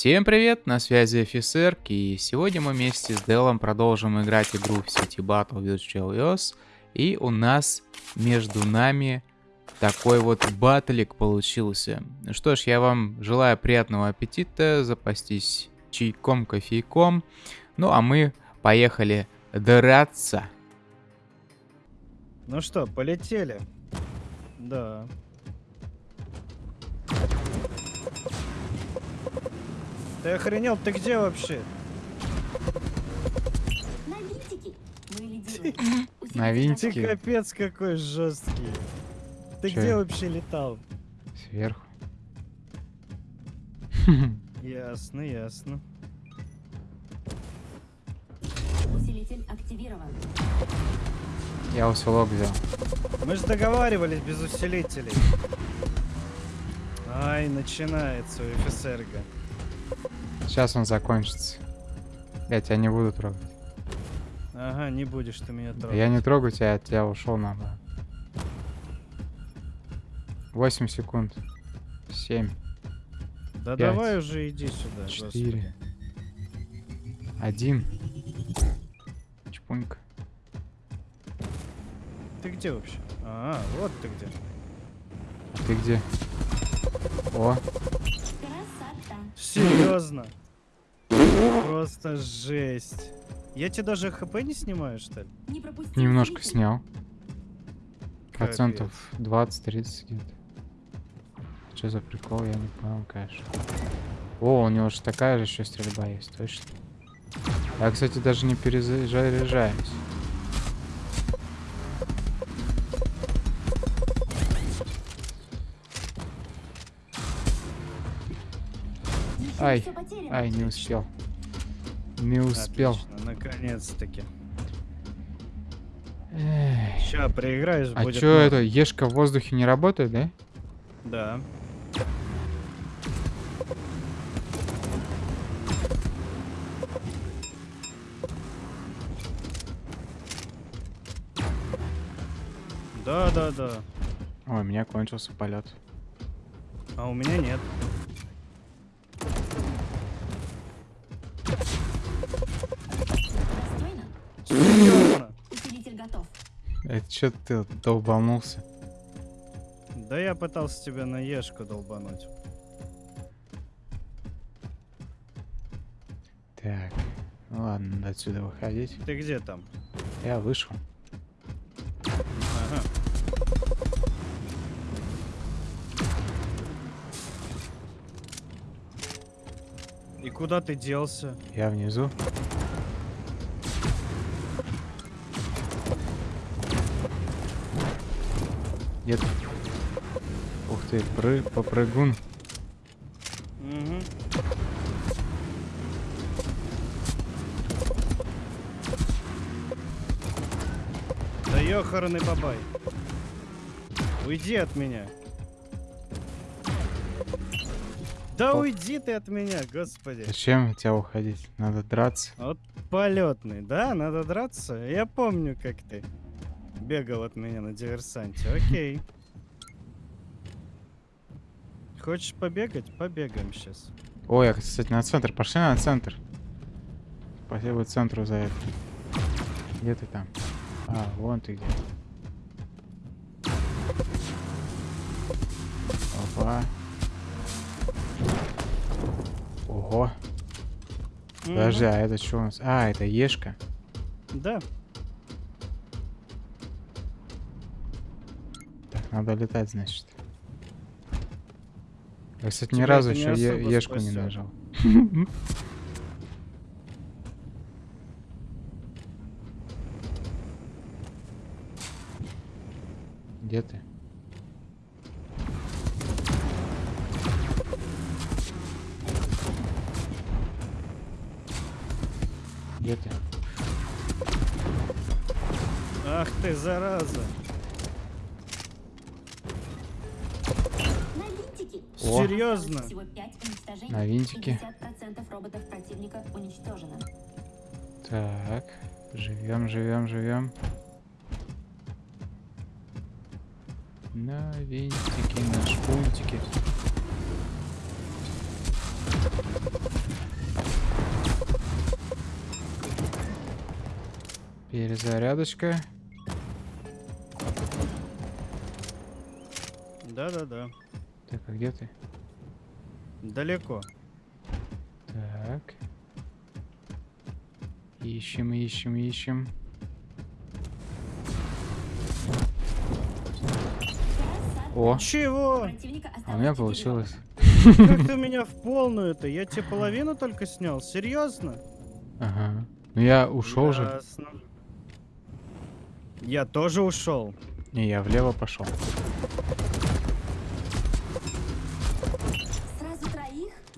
Всем привет, на связи офицер, и сегодня мы вместе с Делом продолжим играть игру в City Battle Virtual EOS, и у нас между нами такой вот батлик получился. Что ж, я вам желаю приятного аппетита, запастись чайком, кофейком, ну а мы поехали драться. Ну что, полетели? Да. Ты охренел? Ты где вообще? На. На Ты капец какой жесткий. Ты Чё? где вообще летал? сверху. Ясно, ясно. Усилитель активирован. Я усилок взял. Мы же договаривались без усилителей. Ай, начинается у офицерга. Сейчас он закончится. Я тебя не буду трогать. Ага, не будешь ты меня трогать. Я не трогаю тебя, от тебя ушел надо. 8 секунд. 7, Да пять, давай уже иди сюда. 4, 1. Чпунька. господи. Ты где вообще? А, вот ты где. А ты где? О. Серьезно? Просто жесть. Я тебе даже хп не снимаю, что ли? Не немножко снял. Процентов 20-30 где-то. Что за прикол, я не понял, конечно. О, у него же такая же еще стрельба есть, точно. Я, кстати, даже не перезаряжаюсь. Ай. Ай, не успел. Не успел. Наконец-таки. Ща проиграешь, А будет чё это, ешка в воздухе не работает, да? Да. Да, да, да. Ой, у меня кончился полет. А у меня нет. Это что ты долбанулся? Да я пытался тебя на ешку долбануть. Так, ладно, надо отсюда выходить. Ты где там? Я вышел. Ага. И куда ты делся? Я внизу. Нет. Ух ты, пры попрыгун. Угу. Да ёхарный бабай. Уйди от меня. Да О. уйди ты от меня, господи. Зачем тебя уходить? Надо драться. Вот полетный, да? Надо драться? Я помню, как ты бегал от меня на диверсанте. Окей. Хочешь побегать? Побегаем сейчас. Ой, я, кстати, на центр. Пошли на центр. Спасибо центру за это. Где ты там? А, вон ты где. Опа. Ого. Подожди, а это что у нас? А, это ешка. Да. Надо летать, значит. Я, кстати, ни разу не еще е- особо ешку не спасет. нажал. Где ты? Где ты? Ах ты, зараза. Ого. Серьезно? На винтике. Так, живем, живем, живем. На винтики, на шпунтики. Перезарядочка. Да-да-да. Так, а где ты? Далеко. Так. Ищем, ищем, ищем. О, Чего? А у меня получилось. Как ты меня в полную-то? Я тебе половину только снял. Серьезно? Ага. Ну я ушел же. Я тоже ушел. Не, я влево пошел.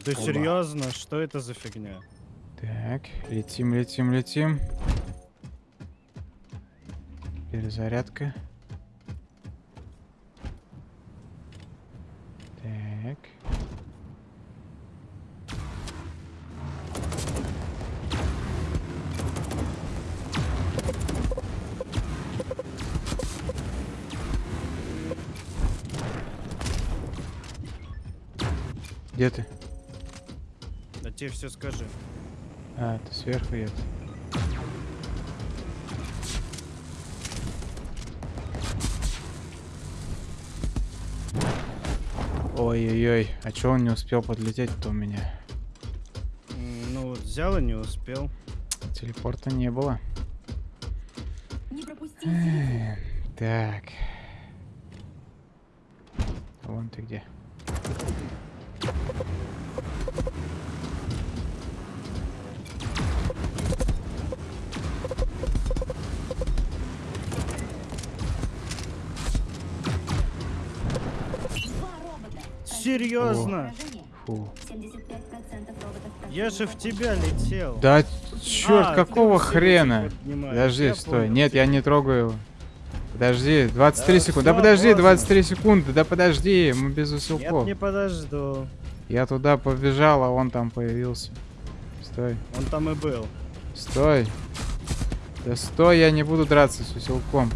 Да Оба. серьезно? Что это за фигня? Так, летим, летим, летим. Перезарядка. Так. Где ты? Тебе все скажи. А, ты сверху едет. Ой-ой-ой, а чё он не успел подлететь-то у меня? Ну вот взял и не успел. Телепорта не было. Не Так. Вон ты где. Серьезно? Фу. 75% роботов Я же в тебя летел. Да черт, А, какого хрена? Подожди, я стой. понял Нет, я не трогаю его. Подожди, 23 Да секунды. Да подожди, поздно. 23 секунды. Да подожди, мы без Нет, усилков. не подожду. Я туда побежал, а он там появился. Стой, Он там и был. стой. Да стой, я не буду драться с усилком.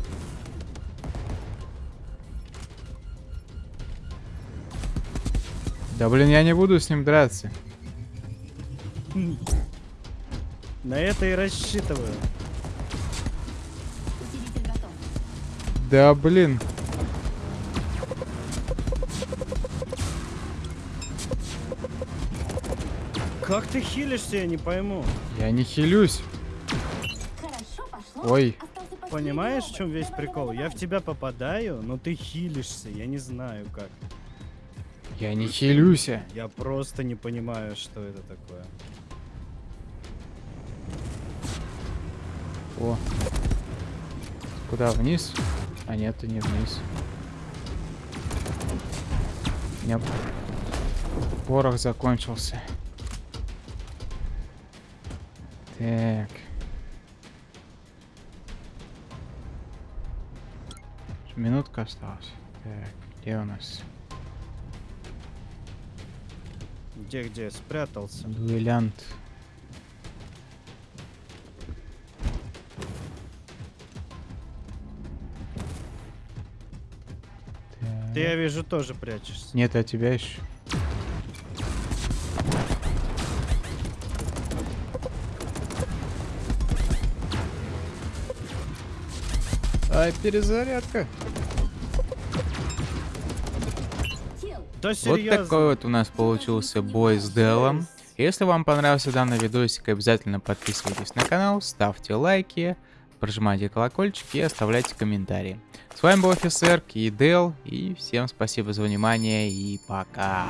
Да блин, я не буду с ним драться. На это и рассчитываю. Да блин. Как ты хилишься, я не пойму. Я не хилюсь. Хорошо пошло. Ой. Понимаешь, в чем весь прикол? Я в тебя попадаю, но ты хилишься. Я не знаю как. Я не хилюсь. Я просто не понимаю, что это такое. О. Куда, вниз? А нет, ты не вниз. У меня порох закончился. Так. Минутка осталась. Так, где у нас? Где-где? Спрятался. Дуэлянт. Ты, я вижу, тоже прячешься. Нет, а тебя еще. Ай, перезарядка. Да Вот такой вот у нас получился бой с Делом. Если вам понравился данный видосик, обязательно подписывайтесь на канал, ставьте лайки, прожимайте колокольчик и оставляйте комментарии. С вами был офицер и Дел, и всем спасибо за внимание и пока.